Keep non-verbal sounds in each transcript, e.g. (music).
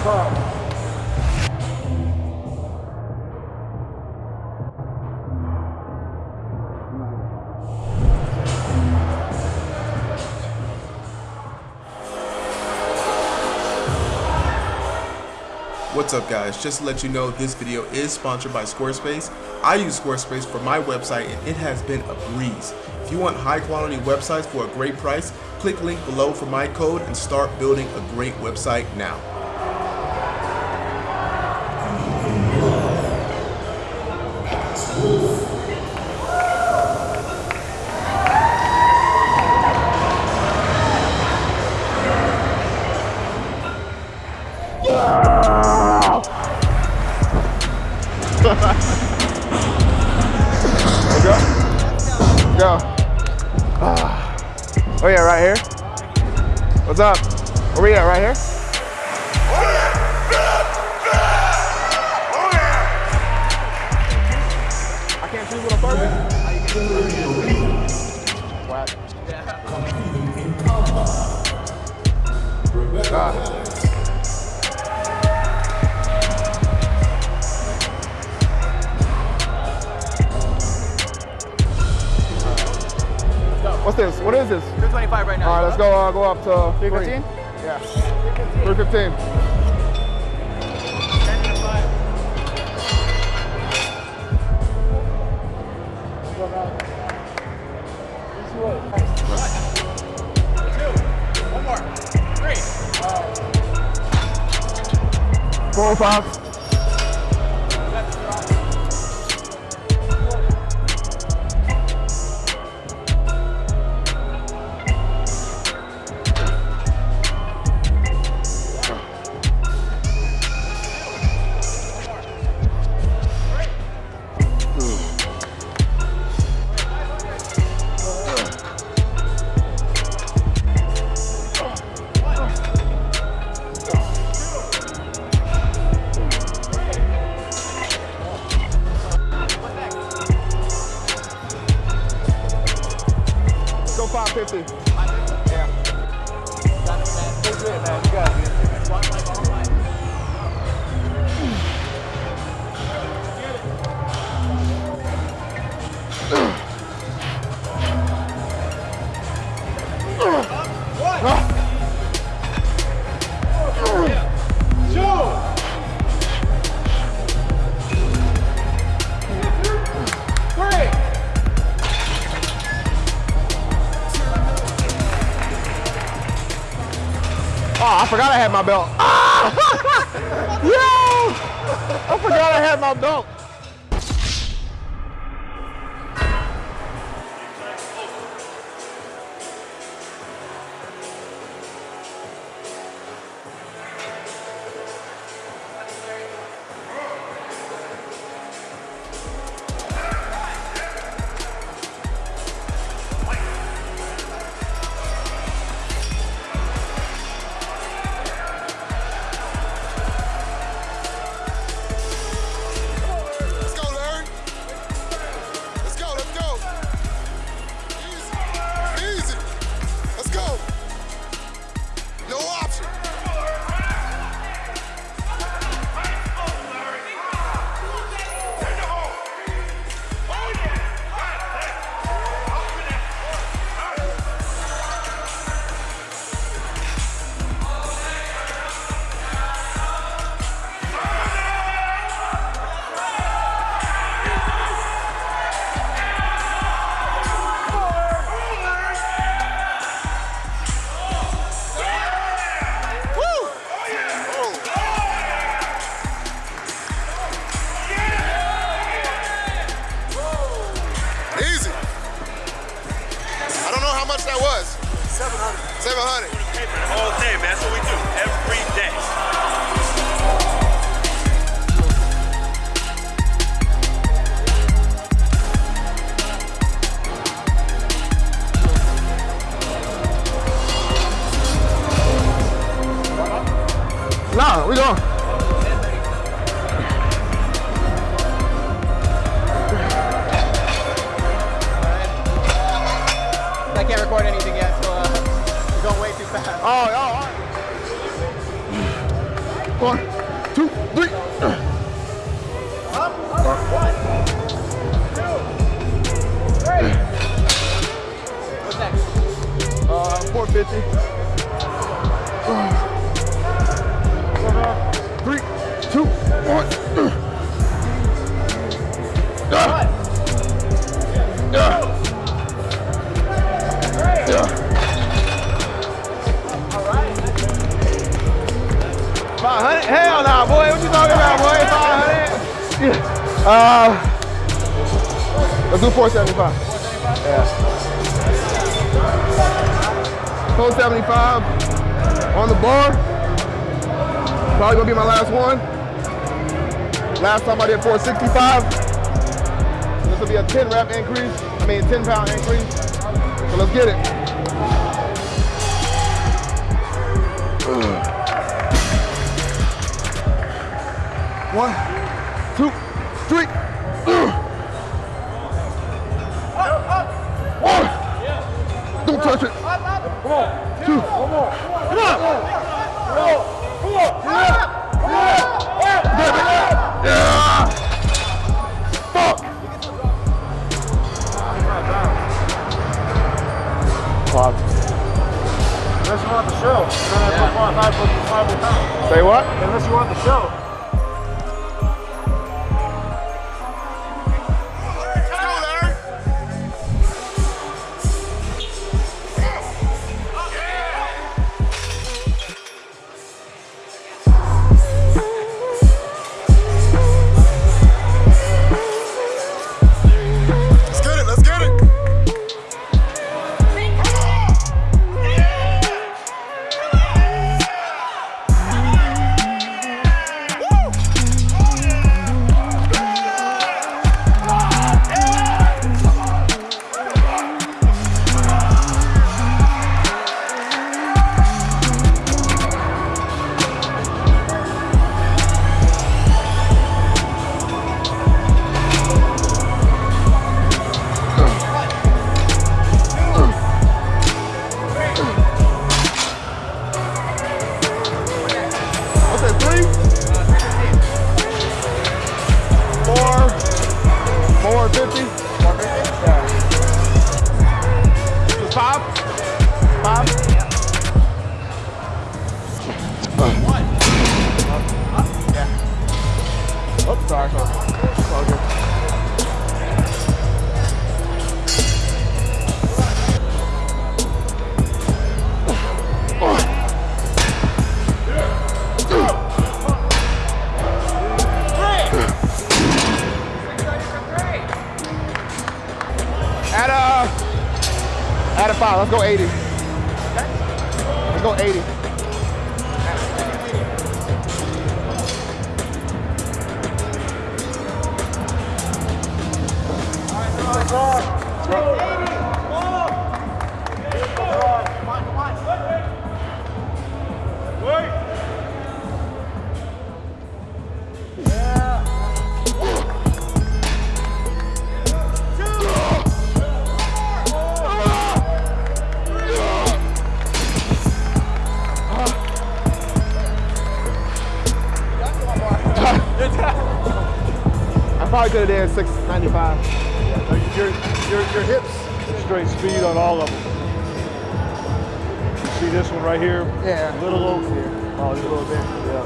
What's up guys, just to let you know this video is sponsored by Squarespace. I use Squarespace for my website and it has been a breeze. If you want high quality websites for a great price, click link below for my code and start building a great website now. Up? What is this? 225 right now. All right, let's go. Uh, go up to 315? Yeah. 315. One more. Three. Four, five. Go my belt. (laughs) Ah! (laughs) Yo! I forgot I had my belt. 700. 700. All day, man. That's what we do every day. Nah, we going. Nah, boy. What you talking about, boy? Five hundred? Yeah. Uh, let's do 475. Yeah. 475 on the bar. Probably gonna be my last one. Last time I did 465. This will be a 10 rep increase. I mean 10 pound increase. So let's get it. One, two, three. One. Don't touch it. Come on. Two. One more. Come on. Come on. Come on. Damn it. Yeah. Fuck. Fuck. Unless you want the show. Then I put five, five, five, five pounds. Say what? Unless you want the show. 450. 80. Could have did 695. Your, your, your hips, straight speed on all of them. You see this one right here? Yeah. A little over here. Oh, just a little bit. Yeah.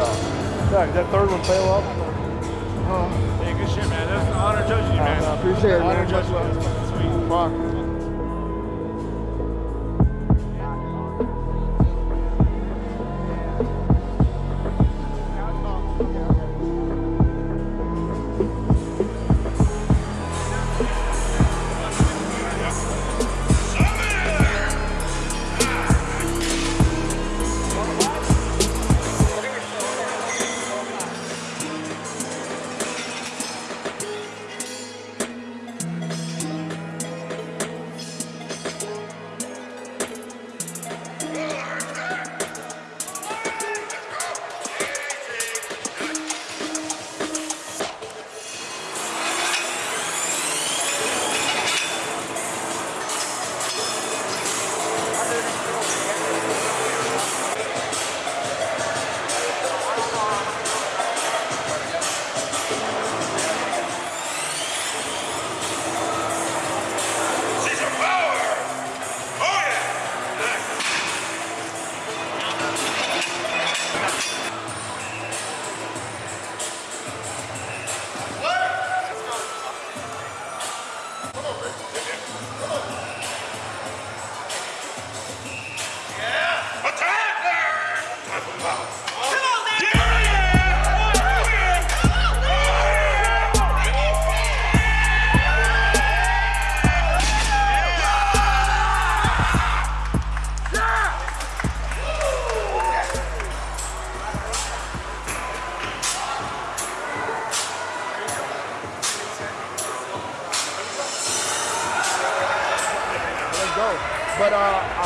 No. Sorry, that third one fell off. Uh-huh. Hey, good shit, man. That's an honor judging you, man. I appreciate it, Honor man. judging you. Sweet. Fuck.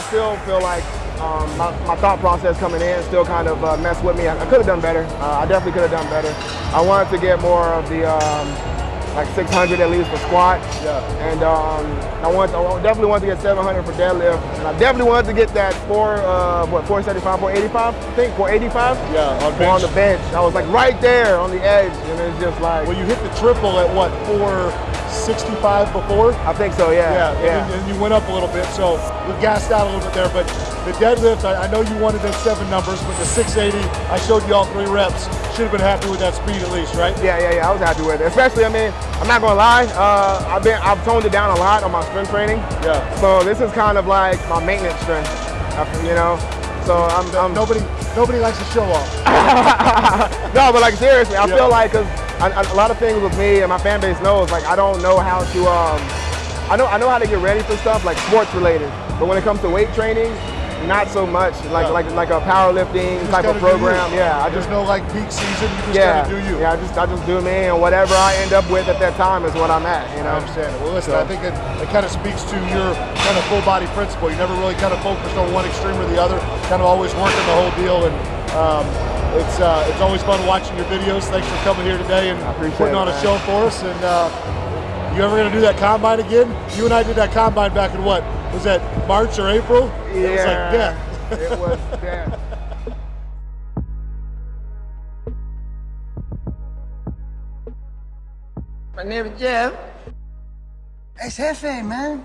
Still feel like um, my, my thought process coming in still kind of uh, messed with me. I, I could have done better. Uh, I definitely could have done better. I wanted to get more of the um, like 600 at least for squat. Yeah. And um, I want, I definitely wanted to get 700 for deadlift, and I definitely wanted to get that four, uh, what 475, 485, I think 485. Yeah, on on the bench. I was like right there on the edge, and it's just like, Well, you hit the triple at what, 465 before? I think so, yeah, Yeah, yeah. And, and you went up a little bit, so we gassed out a little bit there. But the deadlift, I, I know you wanted those seven numbers, but the 680, I showed you all three reps. Should have been happy with that speed at least, right? Yeah, yeah, yeah. I was happy with it. Especially, I mean, I'm not gonna lie. Uh, I've been, I've toned it down a lot on my strength training. Yeah. So this is kind of like my maintenance strength, uh, you know. So I'm, I'm Nobody, nobody likes to show off. (laughs) no, but like seriously, I Yeah. feel like because a, a lot of things with me and my fan base knows, like I don't know how to. Um, I know I know how to get ready for stuff like sports related, but when it comes to weight training, not so much. Like Yeah. like like a powerlifting type of gotta do you. program. Yeah, I There's just no like peak season. You just yeah gotta do you. yeah I just I just do me and whatever I end up with at that time is what I'm at. You know. I understand it. Well, listen, So- I think it, it kind of speaks to your kind of full body principle. You never really kind of focused on one extreme or the other, kind of always working the whole deal. And um, it's uh, it's always fun watching your videos. Thanks for coming here today and appreciate putting it, on a show for us. And uh, you ever going to do that combine again? You and I did that combine back in what? Was that March or April? It was like, yeah. it was death. (laughs) My name is Jeff. Ex jefe, man.